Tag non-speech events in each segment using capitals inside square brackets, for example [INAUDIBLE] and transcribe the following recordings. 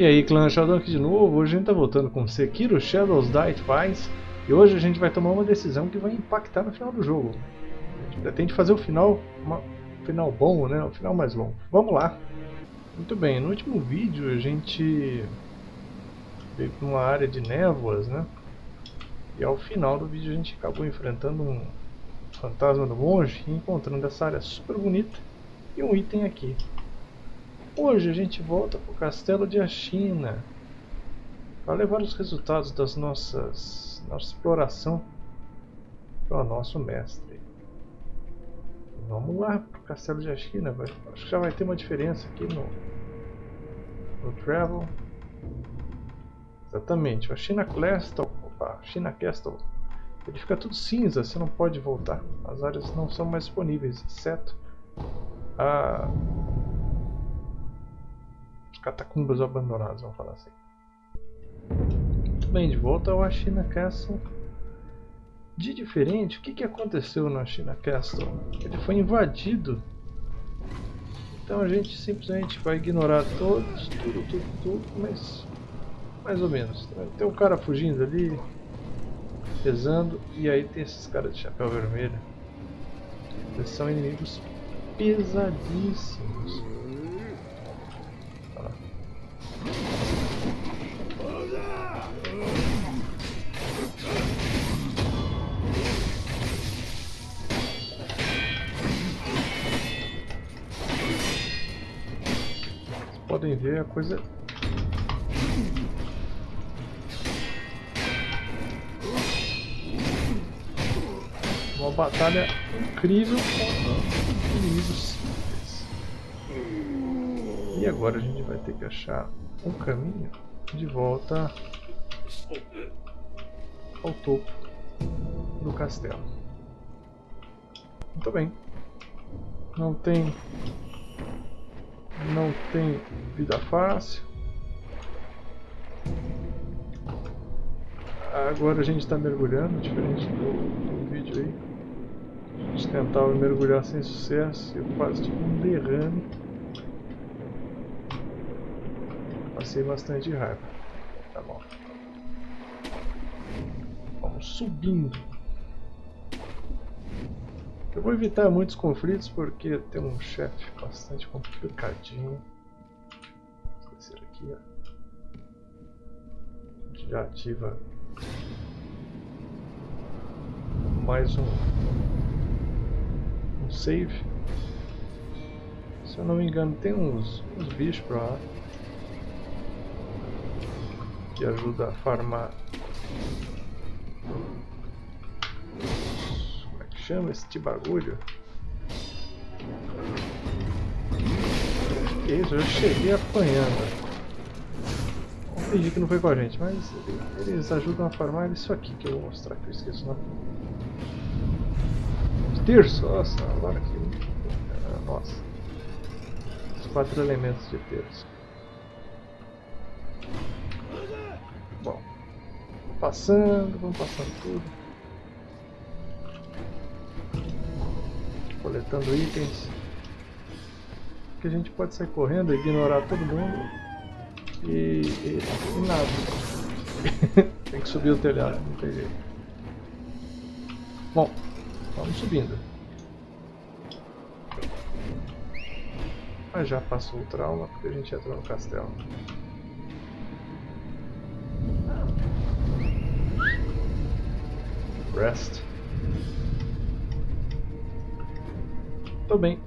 E aí clã Sheldon aqui de novo, hoje a gente tá voltando com Sekiro Shadows Die Twice. E hoje a gente vai tomar uma decisão que vai impactar no final do jogo. A gente pretende fazer o final, uma, um final bom, né, o final mais longo Vamos lá. Muito bem, no último vídeo a gente veio para uma área de névoas, né? E ao final do vídeo a gente acabou enfrentando um fantasma do monge E encontrando essa área super bonita. E um item aqui Hoje a gente volta para o castelo de Ashina para levar os resultados das nossas nossa exploração para o nosso mestre. Vamos lá para o castelo de Ashina, acho que já vai ter uma diferença aqui no, no Travel. Exatamente, o Ashina Castle, opa, Ashina Castle, ele fica tudo cinza, você não pode voltar. As áreas não são mais disponíveis, exceto a catacumbas abandonadas, vamos falar assim. Muito bem, de volta ao Ashina Castle. De diferente, o que, que aconteceu no Ashina Castle? Ele foi invadido. Então a gente simplesmente vai ignorar todos, tudo, tudo, tudo, mas mais ou menos. Tem um cara fugindo ali, pesando, e aí tem esses caras de chapéu vermelho. Eles são inimigos pesadíssimos. Podem ver a coisa uma batalha incrível com inimigos simples. E agora a gente vai ter que achar um caminho de volta ao topo do castelo. Muito bem. Não tem não tem vida fácil. Agora a gente está mergulhando, diferente do, do, vídeo aí. A gente tentava mergulhar sem sucesso, eu quase tive um derrame. Passei bastante raiva. Tá bom. Vamos subindo. Eu vou evitar muitos conflitos porque tem um chefe bastante complicadinho. Vou aqui, ó. A gente já ativa mais um, um save. Se eu não me engano tem uns, uns bichos pra lá que ajuda a farmar chama esse bagulho? Que isso, eu cheguei apanhando. Vamos fingir que não foi com a gente, mas eles ajudam a farmar isso aqui que eu vou mostrar que eu esqueço não. Terço, nossa, agora que. Ah, nossa. Os quatro elementos de terço. Passando, vamos passando tudo. coletando itens. Que a gente pode sair correndo, ignorar todo mundo e, e, e nada. [LAUGHS] tem que subir o telhado, não tem jeito. Bom, vamos subindo. Mas já passou o trauma porque a gente entrou no castelo. Rest. Tô bem.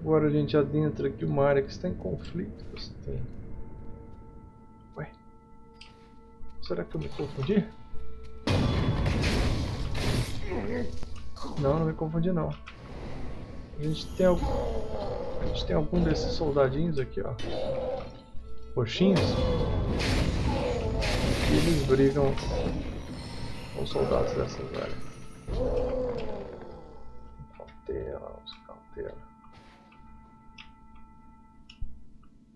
Agora a gente adentra aqui uma área que está em conflito. Você tem... Ué? Será que eu me confundi? Não, não me confundi não. A gente tem algum... A gente tem algum desses soldadinhos aqui, ó. Roxinhos. E eles brigam os soldados dessas áreas cautela, cautela.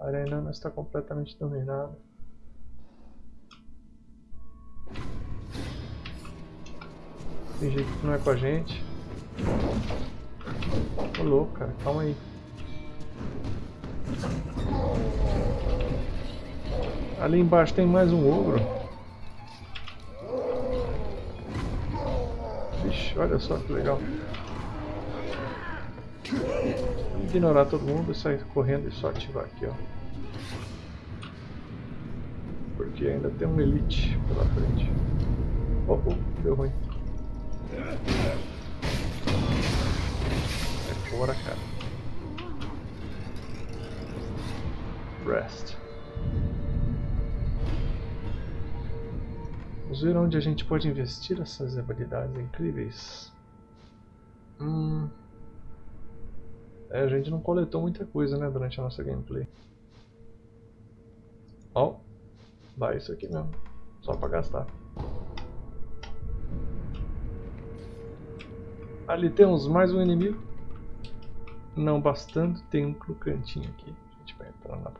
A arena não está completamente dominada. Tem jeito que não é com a gente. Ô louco, cara, calma aí. Ali embaixo tem mais um ogro. Olha só que legal. Vamos ignorar todo mundo sair correndo e só ativar aqui, ó. Porque ainda tem um elite pela frente. Oh, oh deu ruim. É fora, cara. Rest. Vamos ver onde a gente pode investir essas habilidades incríveis. Hum. É, a gente não coletou muita coisa, né, durante a nossa gameplay. Ó, vai isso aqui mesmo, só pra gastar. Ali temos mais um inimigo. Não bastando, tem um cantinho aqui. A gente vai entrar na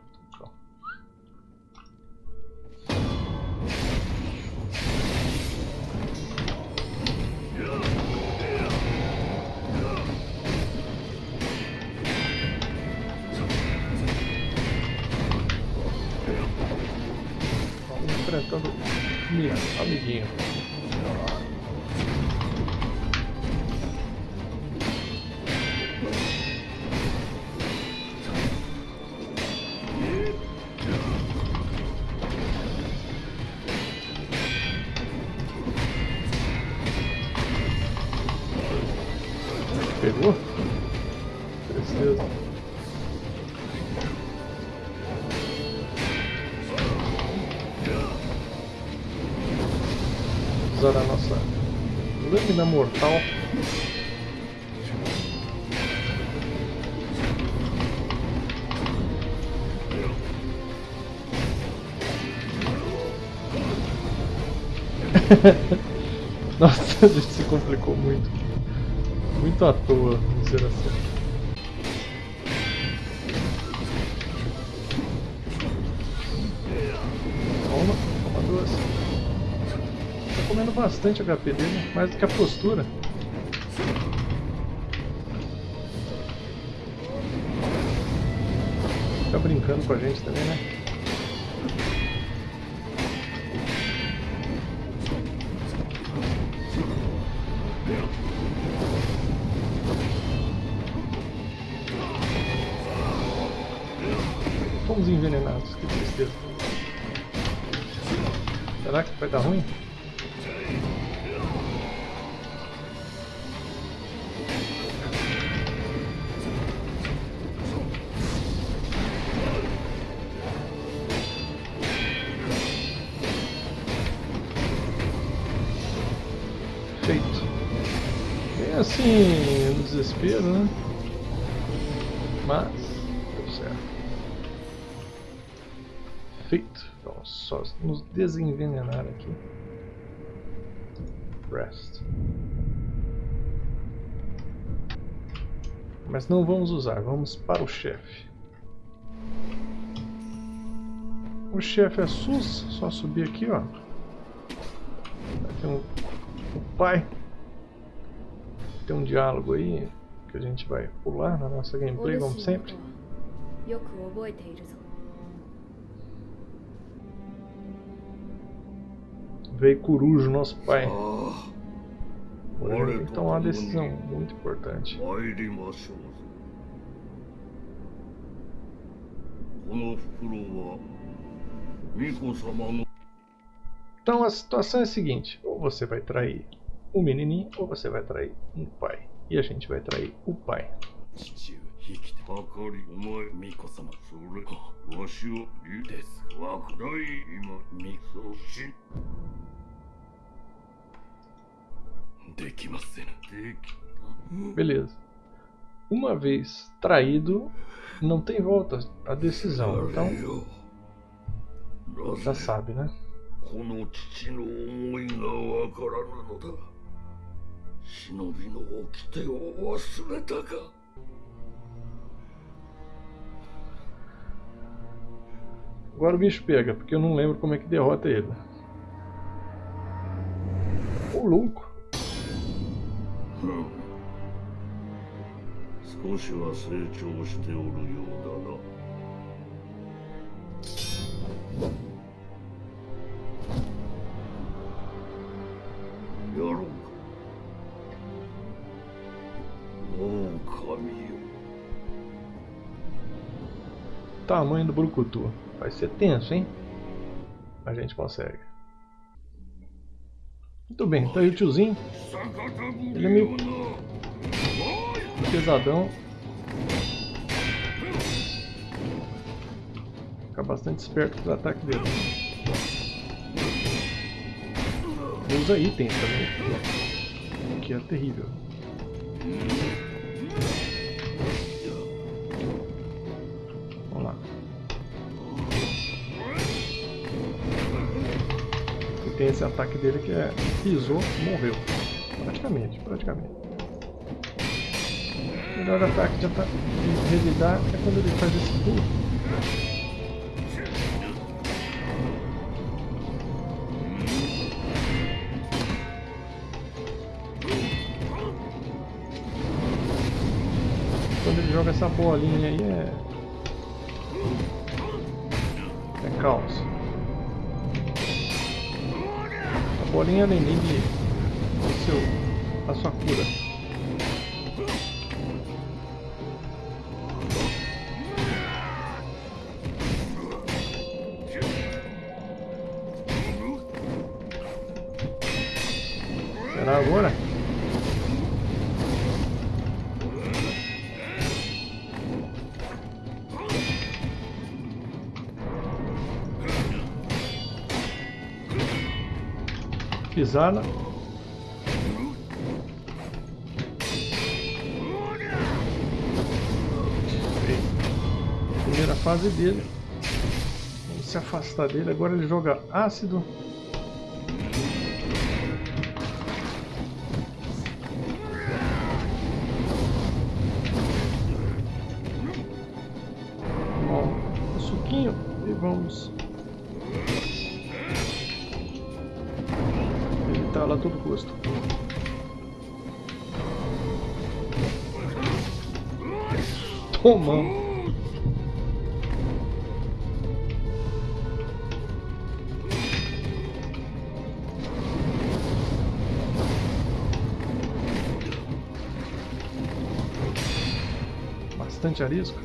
enfrentando amiguinho. [LAUGHS] Nossa, a gente se complicou muito. Muito à toa, vamos dizer assim. comendo bastante HP dele, mais do que a postura. Fica brincando com a gente também, né? Envenenados, que tristeza. Será que vai dar ruim? assim, no desespero, né? Mas, Feito. Vamos só nos desenvenenar aqui. Rest. Mas não vamos usar, vamos para o chefe. O chefe é SUS, só subir aqui, ó. Tem um, o pai tem um diálogo aí que a gente vai pular na nossa gameplay, como sempre. Veio Corujo, nosso pai. Hoje tem que tomar uma decisão muito importante. Então a situação é a seguinte, ou você vai trair o menininho ou você vai trair um pai. E a gente vai trair o pai. Beleza. Uma vez traído, não tem volta a decisão. Então, já sabe, né? Agora o bicho pega, porque eu não lembro como é que derrota ele. O louco! プラグ少しは成長しておるようだなやろうか狼よ Tamanho do Brucutu. Vai ser tenso, hein? A gente consegue. Muito bem, tá aí o tiozinho. Ele é meio pesadão. Fica bastante esperto pro ataque dele. Usa itens também, que é terrível. Tem esse ataque dele que é pisou, morreu. Praticamente, praticamente. O melhor ataque de, ata de revidar é quando ele faz esse pulo. quando ele joga essa bolinha aí é. É caos. Bolinha além de o seu, a sua cura. Primeira fase dele. Vamos se afastar dele. Agora ele joga ácido. Toma! Bastante arisco.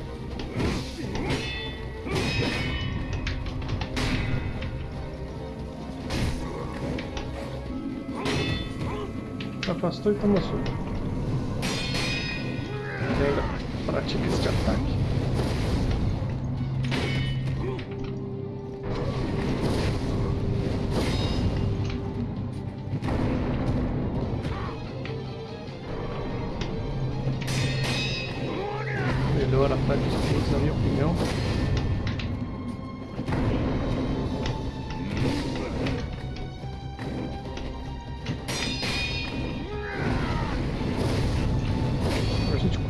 afastou e tomou soco. Pratica este ataque. Melhor ataque de na minha opinião.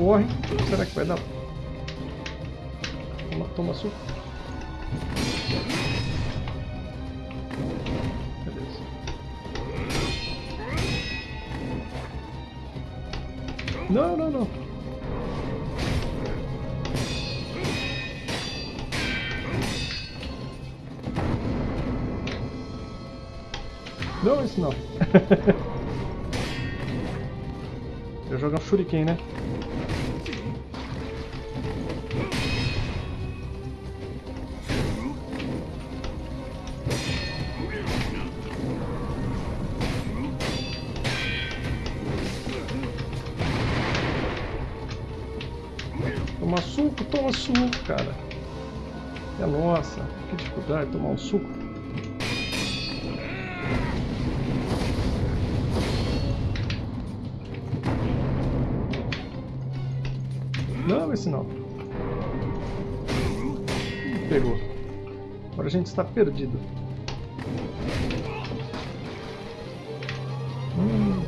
Corre. Será que vai dar? Toma, toma suco. Beleza. Não, não, não. Não, isso não. [LAUGHS] Eu jogar um shuriken, né? Toma suco, toma suco, cara. É nossa, que dificuldade tomar um suco. Não, esse não. Pegou. Agora a gente está perdido. Hum.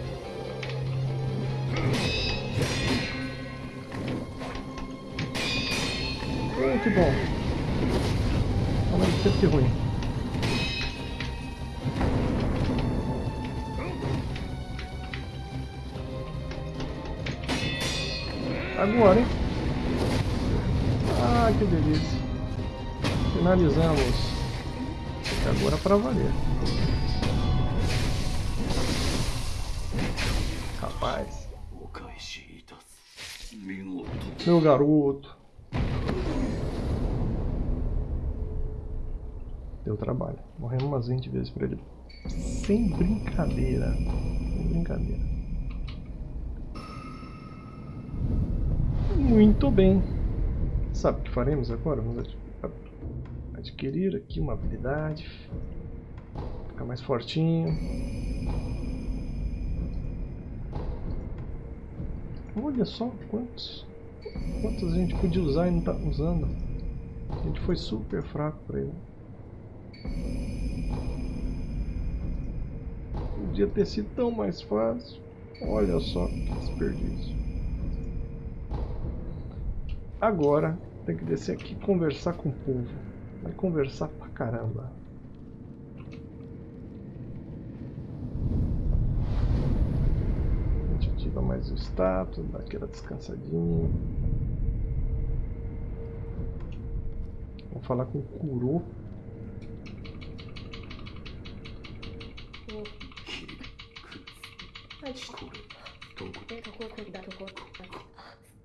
que bom. Ao mesmo que ruim. Agora, hein? Que delícia. Finalizamos. Agora para valer. Rapaz. Meu garoto. Deu trabalho. Morremos umas 20 vezes pra ele. Sem brincadeira. Sem brincadeira. Muito bem. Sabe o que faremos agora? Vamos adquirir aqui uma habilidade. Ficar mais fortinho. Olha só quantos, quantos a gente podia usar e não está usando. A gente foi super fraco para ele. Podia ter sido tão mais fácil. Olha só que desperdício. Agora tem que descer aqui e conversar com o povo. Vai conversar pra caramba. A gente ativa mais o status, dá aquela descansadinha. Vamos falar com o Kuro.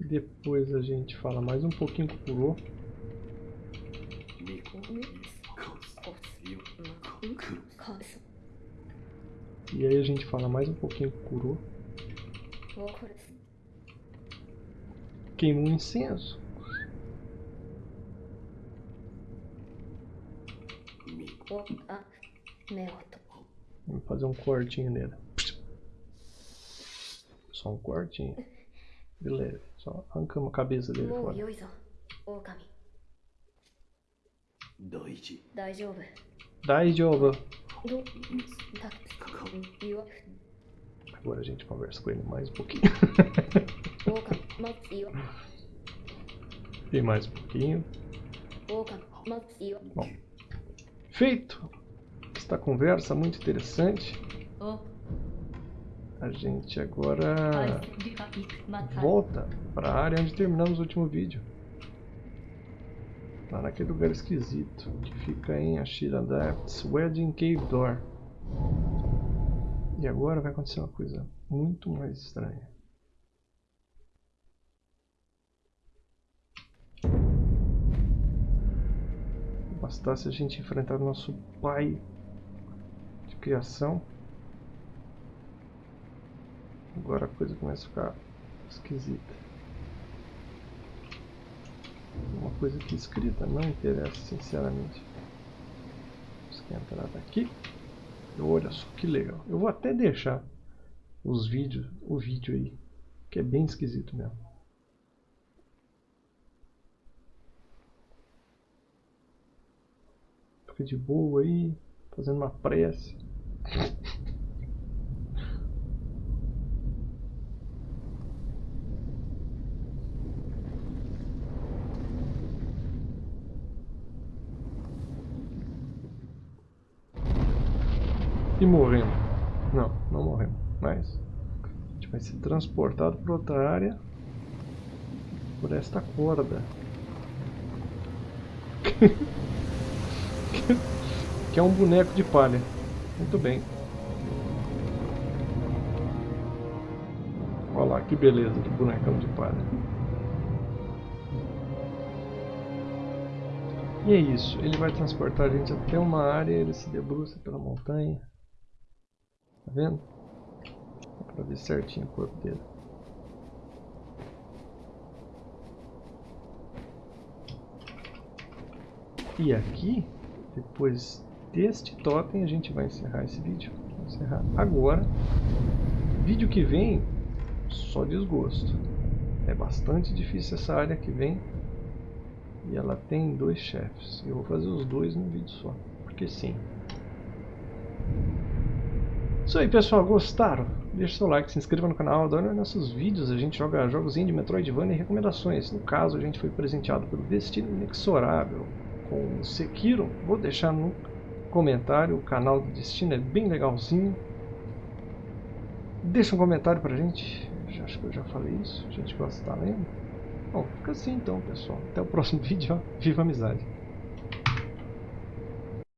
Depois a gente fala mais um pouquinho com o Kuro. E aí a gente fala mais um pouquinho com o Kuro. Queima um incenso. Vamos fazer um cortinho nele. Só um cortinho. De. Só arrancamos a cabeça dele fora. Doichi. Agora a gente conversa com ele mais um pouquinho. [LAUGHS] e mais um pouquinho. Bom, feito! Esta conversa muito interessante a gente agora volta para a área onde terminamos o último vídeo. Lá naquele lugar esquisito que fica em Ashira Depths, Wedding Cave Door. E agora vai acontecer uma coisa muito mais estranha. Bastasse a gente enfrentar o nosso pai de criação. Agora a coisa começa a ficar esquisita. Uma coisa aqui escrita não interessa sinceramente. Vamos entrar daqui. Olha só que legal. Eu vou até deixar os vídeos, o vídeo aí, que é bem esquisito mesmo. Fica de boa aí, fazendo uma prece. [LAUGHS] E morremos. Não, não morremos. Mas a gente vai ser transportado para outra área por esta corda. [LAUGHS] que é um boneco de palha. Muito bem. Olha lá que beleza de bonecão de palha. E é isso, ele vai transportar a gente até uma área, ele se debruça pela montanha. Tá vendo? Dá pra ver certinho o corpo dele. E aqui, depois deste totem, a gente vai encerrar esse vídeo. Vou encerrar agora. Vídeo que vem, só desgosto. É bastante difícil essa área que vem. E ela tem dois chefes. Eu vou fazer os dois num vídeo só. Porque sim. Isso aí pessoal, gostaram? Deixe seu like, se inscreva no canal, adore nossos vídeos, a gente joga jogos indie, Metroidvania e recomendações. No caso, a gente foi presenteado pelo Destino Inexorável com Sekiro. Vou deixar no comentário, o canal do Destino é bem legalzinho. Deixa um comentário pra gente, acho que eu já falei isso, a gente gosta de estar lendo. Bom, fica assim então pessoal, até o próximo [LAUGHS] vídeo, viva a amizade!